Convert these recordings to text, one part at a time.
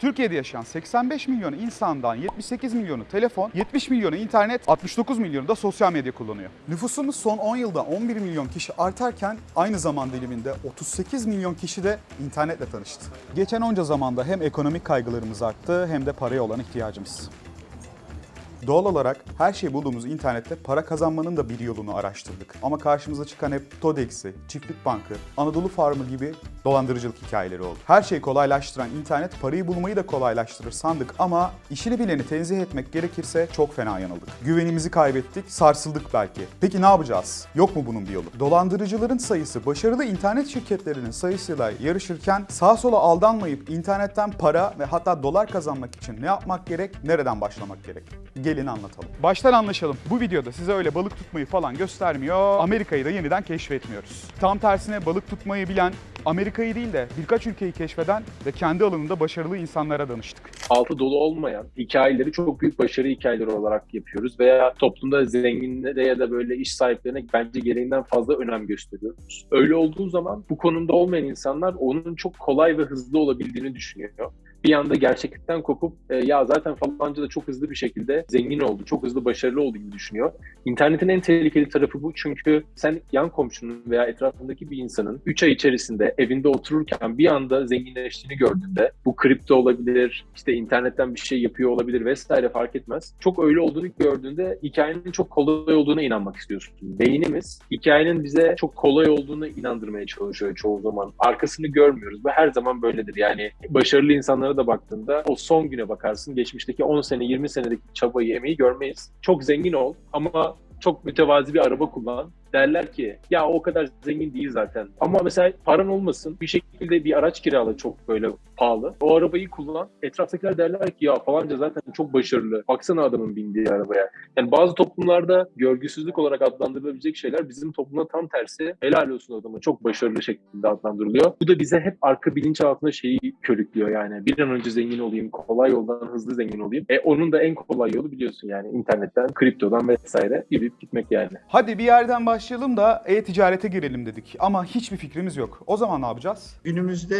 Türkiye'de yaşayan 85 milyon insandan 78 milyonu telefon, 70 milyonu internet, 69 milyonu da sosyal medya kullanıyor. Nüfusumuz son 10 yılda 11 milyon kişi artarken aynı zaman diliminde 38 milyon kişi de internetle tanıştı. Geçen onca zamanda hem ekonomik kaygılarımız arttı hem de paraya olan ihtiyacımız. Doğal olarak her şey bulduğumuz internette para kazanmanın da bir yolunu araştırdık. Ama karşımıza çıkan hep Todex'i, Çiftlik Bankı, Anadolu Farmı gibi dolandırıcılık hikayeleri oldu. Her şeyi kolaylaştıran internet parayı bulmayı da kolaylaştırır sandık ama işini bileni tenzih etmek gerekirse çok fena yanıldık. Güvenimizi kaybettik, sarsıldık belki. Peki ne yapacağız? Yok mu bunun bir yolu? Dolandırıcıların sayısı başarılı internet şirketlerinin sayısıyla yarışırken sağa sola aldanmayıp internetten para ve hatta dolar kazanmak için ne yapmak gerek, nereden başlamak gerek? Gelin anlatalım. Baştan anlaşalım. Bu videoda size öyle balık tutmayı falan göstermiyor. Amerika'yı da yeniden keşfetmiyoruz. Tam tersine balık tutmayı bilen, Amerika'yı değil de birkaç ülkeyi keşfeden ve kendi alanında başarılı insanlara danıştık. altı dolu olmayan hikayeleri çok büyük başarı hikayeleri olarak yapıyoruz veya toplumda zenginlere ya da böyle iş sahiplerine bence gereğinden fazla önem gösteriyoruz. Öyle olduğu zaman bu konumda olmayan insanlar onun çok kolay ve hızlı olabildiğini düşünüyor. Bir anda gerçeklikten kopup e, ya zaten falanca da çok hızlı bir şekilde zengin oldu, çok hızlı başarılı oldu gibi düşünüyor. İnternetin en tehlikeli tarafı bu çünkü sen yan komşunun veya etrafındaki bir insanın 3 ay içerisinde evinde otururken bir anda zenginleştiğini gördüğünde bu kripto olabilir, işte internetten bir şey yapıyor olabilir vesaire fark etmez. Çok öyle olduğunu gördüğünde hikayenin çok kolay olduğuna inanmak istiyorsun. Beynimiz hikayenin bize çok kolay olduğunu inandırmaya çalışıyor çoğu zaman. Arkasını görmüyoruz ve her zaman böyledir. Yani başarılı insanlara da baktığında o son güne bakarsın. Geçmişteki 10 sene, 20 senedeki çabayı, emeği görmeyiz. Çok zengin ol ama çok mütevazi bir araba kullan. Derler ki ya o kadar zengin değil zaten. Ama mesela paran olmasın bir şekilde bir araç kirala çok böyle pahalı. O arabayı kullan. Etraftakiler derler ki ya falanca zaten çok başarılı. Baksana adamın bindiği arabaya. Yani bazı toplumlarda görgüsüzlük olarak adlandırılabilecek şeyler bizim toplumda tam tersi. Helal olsun adamı çok başarılı şekilde adlandırılıyor. Bu da bize hep arka bilinçaltında şeyi körüklüyor yani. Bir an önce zengin olayım, kolay yoldan hızlı zengin olayım. E onun da en kolay yolu biliyorsun yani internetten, kriptodan vesaire gibi gitmek yani. Hadi bir yerden başlayalım da e-ticarete girelim dedik ama hiçbir fikrimiz yok. O zaman ne yapacağız? Günümüzde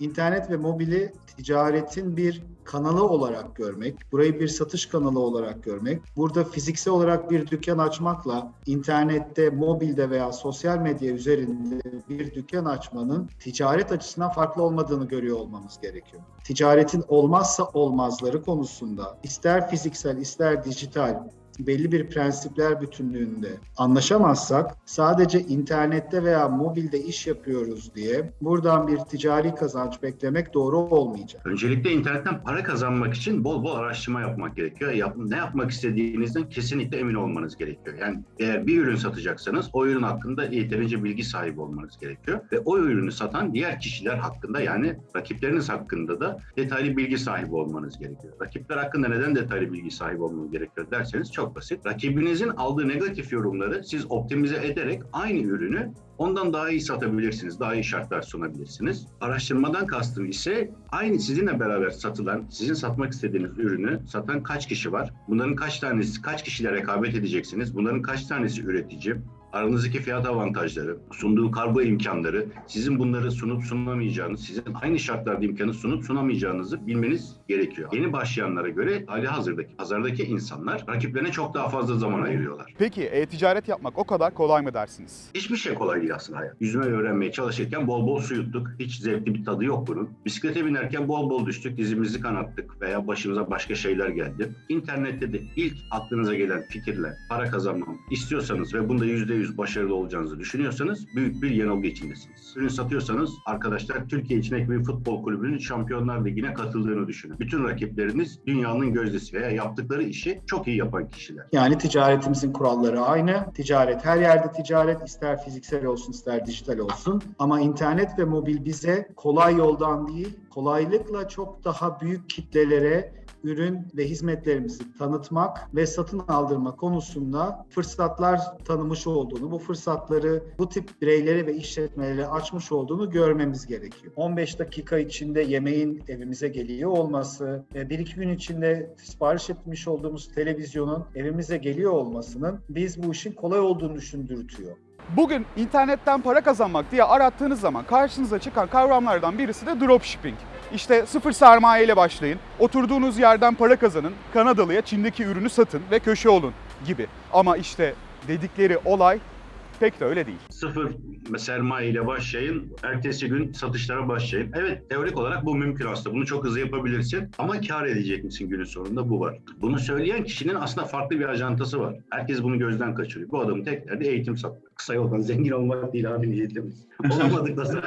internet ve mobili ticaretin bir kanalı olarak görmek, burayı bir satış kanalı olarak görmek, burada fiziksel olarak bir dükkan açmakla internette, mobilde veya sosyal medya üzerinde bir dükkan açmanın ticaret açısından farklı olmadığını görüyor olmamız gerekiyor. Ticaretin olmazsa olmazları konusunda ister fiziksel ister dijital belli bir prensipler bütünlüğünde anlaşamazsak sadece internette veya mobilde iş yapıyoruz diye buradan bir ticari kazanç beklemek doğru olmayacak. Öncelikle internetten para kazanmak için bol bol araştırma yapmak gerekiyor. Yap, ne yapmak istediğinizden kesinlikle emin olmanız gerekiyor. Yani eğer bir ürün satacaksanız o ürün hakkında yeterince bilgi sahibi olmanız gerekiyor. Ve o ürünü satan diğer kişiler hakkında yani rakipleriniz hakkında da detaylı bilgi sahibi olmanız gerekiyor. Rakipler hakkında neden detaylı bilgi sahibi olmanız gerekiyor derseniz çok basit. Rakibinizin aldığı negatif yorumları siz optimize ederek aynı ürünü ondan daha iyi satabilirsiniz, daha iyi şartlar sunabilirsiniz. Araştırmadan kastım ise aynı sizinle beraber satılan, sizin satmak istediğiniz ürünü satan kaç kişi var? Bunların kaç tanesi, kaç kişiyle rekabet edeceksiniz? Bunların kaç tanesi üretici? Aranızdaki fiyat avantajları, sunduğu kargo imkanları, sizin bunları sunup sunamayacağınız, sizin aynı şartlarda imkanı sunup sunamayacağınızı bilmeniz gerekiyor. Yeni başlayanlara göre hali hazırdaki, pazardaki insanlar rakiplerine çok daha fazla zaman ayırıyorlar. Peki e-ticaret yapmak o kadar kolay mı dersiniz? Hiçbir şey kolay değil aslında hayat. Yüzme öğrenmeye çalışırken bol bol su yuttuk. Hiç zevkli bir tadı yok bunun. Bisiklete binerken bol bol düştük, dizimizi kanattık veya başımıza başka şeyler geldi. İnternette de ilk aklınıza gelen fikirle para kazanmam istiyorsanız ve bunda %100 başarılı olacağınızı düşünüyorsanız büyük bir yanılgı içindesiniz. Ürün satıyorsanız arkadaşlar Türkiye içindeki bir futbol kulübünün Şampiyonlar Ligi'ne katıldığını düşünün. Bütün rakipleriniz dünyanın gözdesi veya yaptıkları işi çok iyi yapan kişiler. Yani ticaretimizin kuralları aynı. Ticaret her yerde ticaret ister fiziksel olsun ister dijital olsun. Ama internet ve mobil bize kolay yoldan değil, kolaylıkla çok daha büyük kitlelere ürün ve hizmetlerimizi tanıtmak ve satın aldırma konusunda fırsatlar tanımış olduğunu, bu fırsatları bu tip bireylere ve işletmelere açmış olduğunu görmemiz gerekiyor. 15 dakika içinde yemeğin evimize geliyor olması, bir iki gün içinde sipariş etmiş olduğumuz televizyonun evimize geliyor olmasının biz bu işin kolay olduğunu düşündürtüyor. Bugün internetten para kazanmak diye arattığınız zaman karşınıza çıkan kavramlardan birisi de dropshipping. İşte sıfır sermaye ile başlayın, oturduğunuz yerden para kazanın, Kanadalıya Çin'deki ürünü satın ve köşe olun gibi. Ama işte dedikleri olay pek de öyle değil. Sıfır sermaye ile başlayın, ertesi gün satışlara başlayın. Evet, teorik olarak bu mümkün aslında. Bunu çok hızlı yapabilirsin ama kar edecek misin günün sonunda bu var. Bunu söyleyen kişinin aslında farklı bir ajantası var. Herkes bunu gözden kaçırıyor. Bu adamın tek derdi eğitim satmak. Kısa yoldan zengin olmak değil abi niyetimiz. Olamadık da.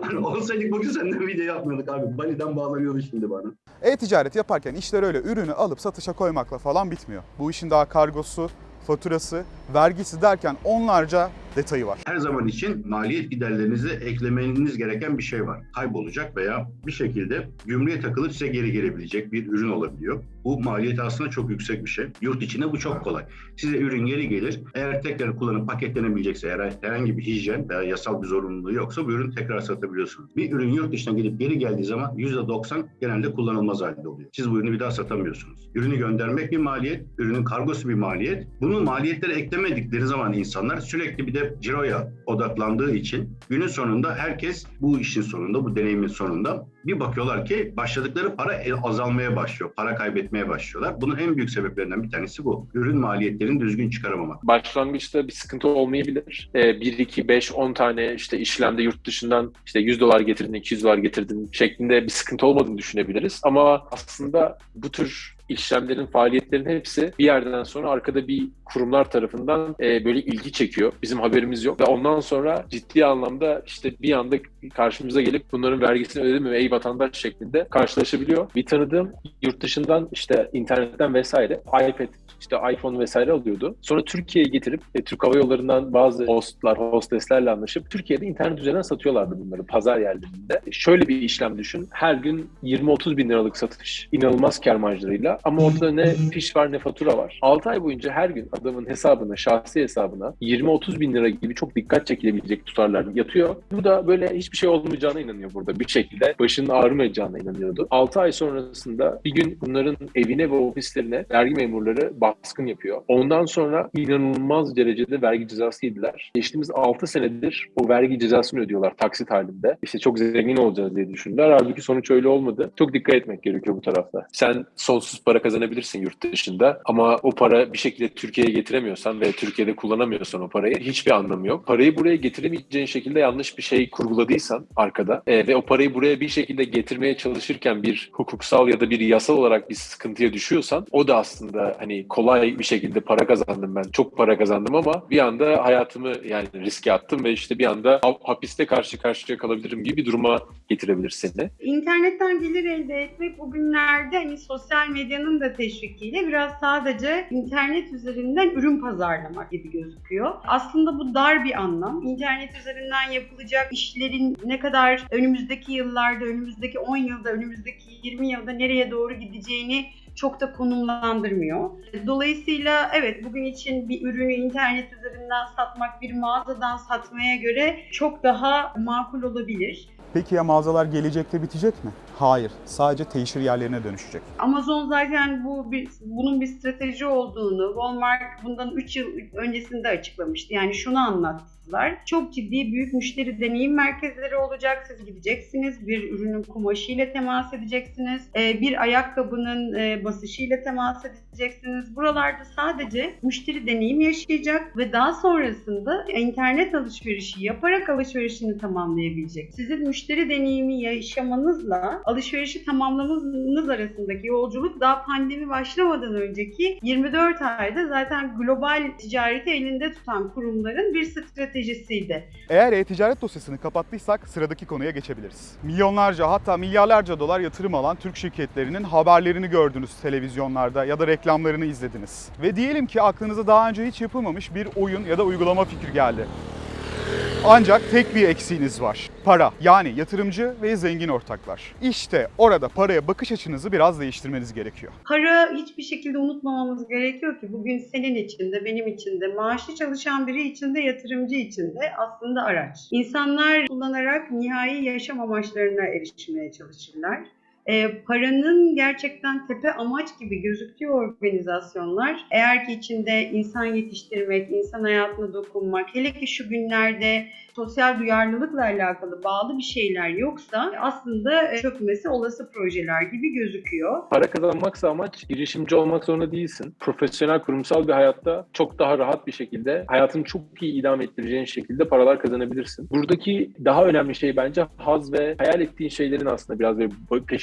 Hani olsaydık bugün senden video yapmıyorduk abi. Bali'den bağlanıyordu şimdi bana. E-ticaret yaparken işler öyle ürünü alıp satışa koymakla falan bitmiyor. Bu işin daha kargosu, faturası, vergisi derken onlarca detayı var. Her zaman için maliyet giderlerinize eklemeniz gereken bir şey var. Kaybolacak veya bir şekilde gümrüğe takılıp size geri gelebilecek bir ürün olabiliyor. Bu maliyet aslında çok yüksek bir şey. Yurt içinde bu çok kolay. Size ürün geri gelir. Eğer tekrar kullanıp paketlenebilecekse, eğer herhangi bir hijyen veya yasal bir zorunluluğu yoksa bu ürünü tekrar satabiliyorsunuz. Bir ürün yurt dışına gidip geri geldiği zaman %90 genelde kullanılmaz halde oluyor. Siz bu ürünü bir daha satamıyorsunuz. Ürünü göndermek bir maliyet, ürünün kargosu bir maliyet. Bunu maliyetleri eklemedikleri zaman insanlar sürekli bir de ciroya odaklandığı için günün sonunda herkes bu işin sonunda, bu deneyimin sonunda bir bakıyorlar ki başladıkları para azalmaya başlıyor. Para kaybetmeye başlıyorlar. Bunun en büyük sebeplerinden bir tanesi bu. Ürün maliyetlerini düzgün çıkaramamak. Başlangıçta bir sıkıntı olmayabilir. Ee, 1, 2, 5, 10 tane işte işlemde yurt dışından işte 100 dolar getirdin, 200 dolar getirdin şeklinde bir sıkıntı olmadığını düşünebiliriz. Ama aslında bu tür işlemlerin, faaliyetlerin hepsi bir yerden sonra arkada bir kurumlar tarafından e, böyle ilgi çekiyor. Bizim haberimiz yok. Ve ondan sonra ciddi anlamda işte bir anda karşımıza gelip bunların vergisini ödedi mi ey vatandaş şeklinde karşılaşabiliyor. Bir tanıdığım yurt dışından işte internetten vesaire iPad işte iPhone vesaire alıyordu. Sonra Türkiye'ye getirip e, Türk Hava Yolları'ndan bazı hostlar, hosteslerle anlaşıp Türkiye'de internet üzerinden satıyorlardı bunları pazar yerlerinde. E, şöyle bir işlem düşün. Her gün 20-30 bin liralık satış. inanılmaz kar marjlarıyla. Ama ortada ne fiş var ne fatura var. 6 ay boyunca her gün adamın hesabına, şahsi hesabına 20-30 bin lira gibi çok dikkat çekilebilecek tutarlar yatıyor. Bu da böyle hiçbir şey olmayacağına inanıyor burada. Bir şekilde başının ağrımayacağına inanıyordu. 6 ay sonrasında bir gün bunların evine ve ofislerine vergi memurları baskın yapıyor. Ondan sonra inanılmaz derecede vergi cezası yediler. Geçtiğimiz 6 senedir o vergi cezasını ödüyorlar taksit halinde. İşte çok zengin olacağız diye düşündüler. Halbuki sonuç öyle olmadı. Çok dikkat etmek gerekiyor bu tarafta. Sen sonsuz para kazanabilirsin yurt dışında ama o para bir şekilde Türkiye'ye getiremiyorsan ve Türkiye'de kullanamıyorsan o parayı hiçbir anlamı yok. Parayı buraya getiremeyeceğin şekilde yanlış bir şey kurguladıysan arkada e, ve o parayı buraya bir şekilde getirmeye çalışırken bir hukuksal ya da bir yasal olarak bir sıkıntıya düşüyorsan o da aslında hani kolay bir şekilde para kazandım ben. Çok para kazandım ama bir anda hayatımı yani riske attım ve işte bir anda ha- hapiste karşı karşıya kalabilirim gibi bir duruma getirebilir seni. İnternetten gelir elde etmek bugünlerde hani sosyal medyanın da teşvikiyle biraz sadece internet üzerinden ürün pazarlamak gibi gözüküyor. Aslında bu dar bir anlam. İnternet üzerinden yapılacak işlerin ne kadar önümüzdeki yıllarda, önümüzdeki 10 yılda, önümüzdeki 20 yılda nereye doğru gideceğini çok da konumlandırmıyor. Dolayısıyla evet bugün için bir ürünü internet üzerinden satmak bir mağazadan satmaya göre çok daha makul olabilir. Peki ya mağazalar gelecekte bitecek mi? Hayır. Sadece teşhir yerlerine dönüşecek. Amazon zaten bu bir, bunun bir strateji olduğunu Walmart bundan 3 yıl öncesinde açıklamıştı. Yani şunu anlattılar. Çok ciddi büyük müşteri deneyim merkezleri olacak. Siz gideceksiniz. Bir ürünün kumaşıyla temas edeceksiniz. Ee, Bir ayakkabının e, basışıyla temas edeceksiniz. Buralarda sadece müşteri deneyim yaşayacak ve daha sonrasında internet alışverişi yaparak alışverişini tamamlayabilecek. Sizin müşteri deneyimi yaşamanızla alışverişi tamamlamanız arasındaki yolculuk daha pandemi başlamadan önceki 24 ayda zaten global ticareti elinde tutan kurumların bir stratejisiydi. Eğer e-ticaret dosyasını kapattıysak sıradaki konuya geçebiliriz. Milyonlarca hatta milyarlarca dolar yatırım alan Türk şirketlerinin haberlerini gördünüz televizyonlarda ya da reklamlarını izlediniz. Ve diyelim ki aklınıza daha önce hiç yapılmamış bir oyun ya da uygulama fikri geldi. Ancak tek bir eksiğiniz var. Para. Yani yatırımcı ve zengin ortaklar. İşte orada paraya bakış açınızı biraz değiştirmeniz gerekiyor. Para hiçbir şekilde unutmamamız gerekiyor ki bugün senin için de benim için de maaşlı çalışan biri için de yatırımcı için de aslında araç. İnsanlar kullanarak nihai yaşam amaçlarına erişmeye çalışırlar. E, paranın gerçekten tepe amaç gibi gözüktüğü organizasyonlar eğer ki içinde insan yetiştirmek, insan hayatına dokunmak, hele ki şu günlerde sosyal duyarlılıkla alakalı bağlı bir şeyler yoksa aslında e, çökmesi olası projeler gibi gözüküyor. Para kazanmaksa amaç girişimci olmak zorunda değilsin. Profesyonel, kurumsal bir hayatta çok daha rahat bir şekilde hayatını çok iyi idame ettireceğin şekilde paralar kazanabilirsin. Buradaki daha önemli şey bence haz ve hayal ettiğin şeylerin aslında biraz böyle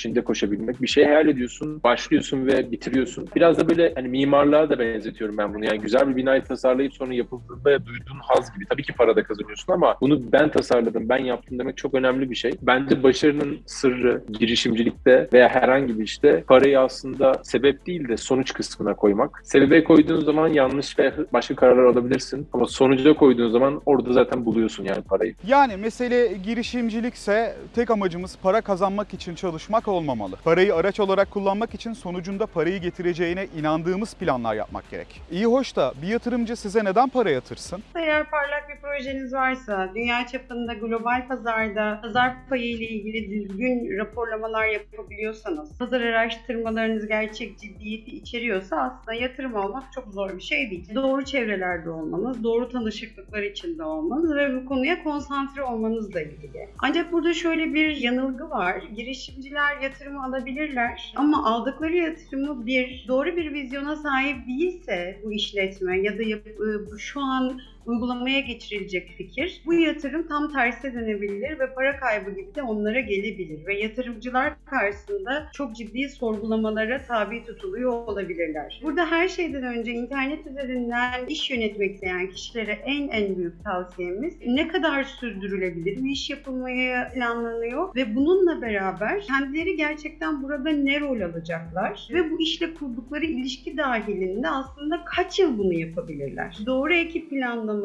peşinde koşabilmek. Bir şey hayal ediyorsun, başlıyorsun ve bitiriyorsun. Biraz da böyle hani mimarlığa da benzetiyorum ben bunu. Yani güzel bir binayı tasarlayıp sonra yapıldığında duyduğun haz gibi. Tabii ki para da kazanıyorsun ama bunu ben tasarladım, ben yaptım demek çok önemli bir şey. Bence başarının sırrı girişimcilikte veya herhangi bir işte parayı aslında sebep değil de sonuç kısmına koymak. Sebebe koyduğun zaman yanlış ve başka kararlar alabilirsin ama sonuca koyduğun zaman orada zaten buluyorsun yani parayı. Yani mesele girişimcilikse tek amacımız para kazanmak için çalışmak olmamalı. Parayı araç olarak kullanmak için sonucunda parayı getireceğine inandığımız planlar yapmak gerek. İyi hoş da bir yatırımcı size neden para yatırsın? Eğer parlak bir projeniz varsa, dünya çapında global pazarda pazar payı ile ilgili düzgün raporlamalar yapabiliyorsanız, pazar araştırmalarınız gerçek ciddiyeti içeriyorsa aslında yatırım almak çok zor bir şey değil. Doğru çevrelerde olmanız, doğru tanışıklıklar içinde olmanız ve bu konuya konsantre olmanızla ilgili. Ancak burada şöyle bir yanılgı var. Girişimciler yatırımı alabilirler. Ama aldıkları yatırımı bir doğru bir vizyona sahip değilse bu işletme ya da e, bu şu an uygulamaya geçirilecek fikir. Bu yatırım tam terse dönebilir ve para kaybı gibi de onlara gelebilir ve yatırımcılar karşısında çok ciddi sorgulamalara tabi tutuluyor olabilirler. Burada her şeyden önce internet üzerinden iş yönetmek isteyen kişilere en en büyük tavsiyemiz ne kadar sürdürülebilir bir iş yapılmaya planlanıyor ve bununla beraber kendileri gerçekten burada ne rol alacaklar ve bu işle kurdukları ilişki dahilinde aslında kaç yıl bunu yapabilirler? Doğru ekip planlaması,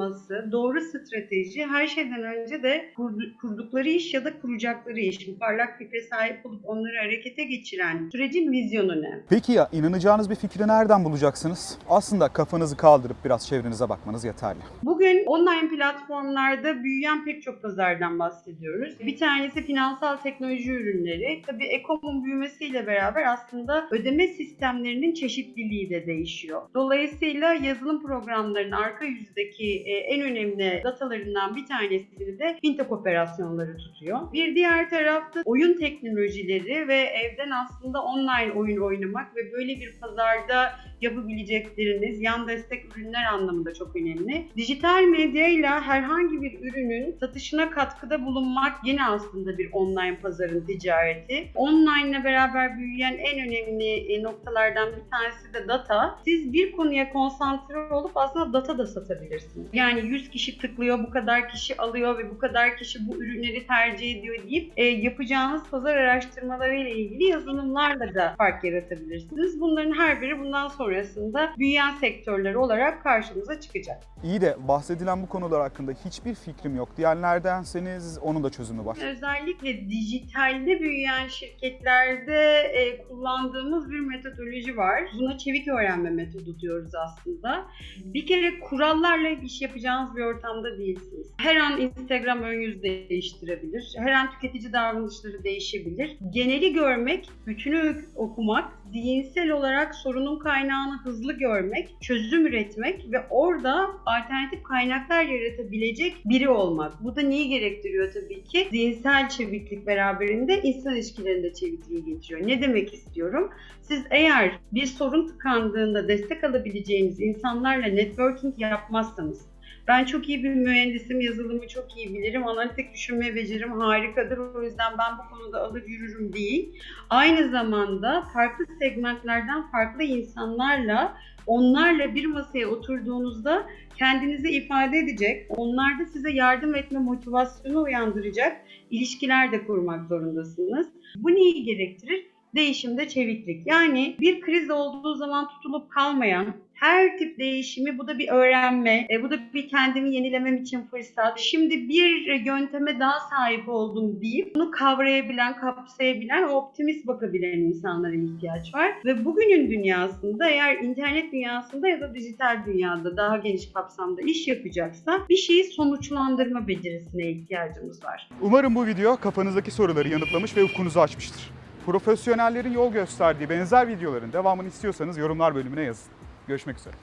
doğru strateji her şeyden önce de kurdu- kurdukları iş ya da kuracakları iş. Parlak fikre sahip olup onları harekete geçiren sürecin vizyonu ne? Peki ya inanacağınız bir fikri nereden bulacaksınız? Aslında kafanızı kaldırıp biraz çevrenize bakmanız yeterli. Bugün online platformlarda büyüyen pek çok pazardan bahsediyoruz. Bir tanesi finansal teknoloji ürünleri. Tabii ekomun büyümesiyle beraber aslında ödeme sistemlerinin çeşitliliği de değişiyor. Dolayısıyla yazılım programlarının arka yüzdeki en önemli datalarından bir tanesini de fintech operasyonları tutuyor. Bir diğer tarafta oyun teknolojileri ve evden aslında online oyun oynamak ve böyle bir pazarda yapabilecekleriniz yan destek ürünler anlamında çok önemli. Dijital medyayla herhangi bir ürünün satışına katkıda bulunmak yine aslında bir online pazarın ticareti. Online ile beraber büyüyen en önemli e, noktalardan bir tanesi de data. Siz bir konuya konsantre olup aslında data da satabilirsiniz. Yani 100 kişi tıklıyor, bu kadar kişi alıyor ve bu kadar kişi bu ürünleri tercih ediyor deyip e, yapacağınız pazar araştırmaları ile ilgili yazılımlarla da fark yaratabilirsiniz. Bunların her biri bundan sonrasında büyüyen sektörler olarak karşımıza çıkacak. İyi de bahsedilen bu konular hakkında hiçbir fikrim yok diyenlerdenseniz onun da çözümü var. Özellikle dijitalde büyüyen şirketlerde e, kullandığımız bir metodoloji var. Buna çevik öğrenme metodu diyoruz aslında. Bir kere kurallarla iş yapacağınız bir ortamda değilsiniz. Her an Instagram ön yüz değiştirebilir. Her an tüketici davranışları değişebilir. Geneli görmek, bütünü okumak, zihinsel olarak sorunun kaynağını hızlı görmek, çözüm üretmek ve orada alternatif kaynaklar yaratabilecek biri olmak. Bu da neyi gerektiriyor tabii ki? Zihinsel çeviklik beraberinde insan ilişkilerinde çevikliği getiriyor. Ne demek istiyorum? Siz eğer bir sorun tıkandığında destek alabileceğiniz insanlarla networking yapmazsanız, ben çok iyi bir mühendisim, yazılımı çok iyi bilirim, analitik düşünme becerim harikadır. O yüzden ben bu konuda alır yürürüm değil. Aynı zamanda farklı segmentlerden farklı insanlarla onlarla bir masaya oturduğunuzda kendinizi ifade edecek, onlarda size yardım etme motivasyonu uyandıracak ilişkiler de kurmak zorundasınız. Bu neyi gerektirir? Değişimde çeviklik. Yani bir kriz olduğu zaman tutulup kalmayan, her tip değişimi bu da bir öğrenme, e, bu da bir kendimi yenilemem için fırsat. Şimdi bir yönteme daha sahip oldum deyip bunu kavrayabilen, kapsayabilen, optimist bakabilen insanlara ihtiyaç var. Ve bugünün dünyasında eğer internet dünyasında ya da dijital dünyada daha geniş kapsamda iş yapacaksa bir şeyi sonuçlandırma becerisine ihtiyacımız var. Umarım bu video kafanızdaki soruları yanıtlamış ve ufkunuzu açmıştır. Profesyonellerin yol gösterdiği benzer videoların devamını istiyorsanız yorumlar bölümüne yazın. Görüşmek üzere.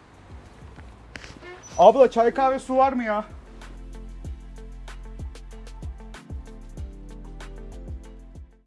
Abla çay kahve su var mı ya?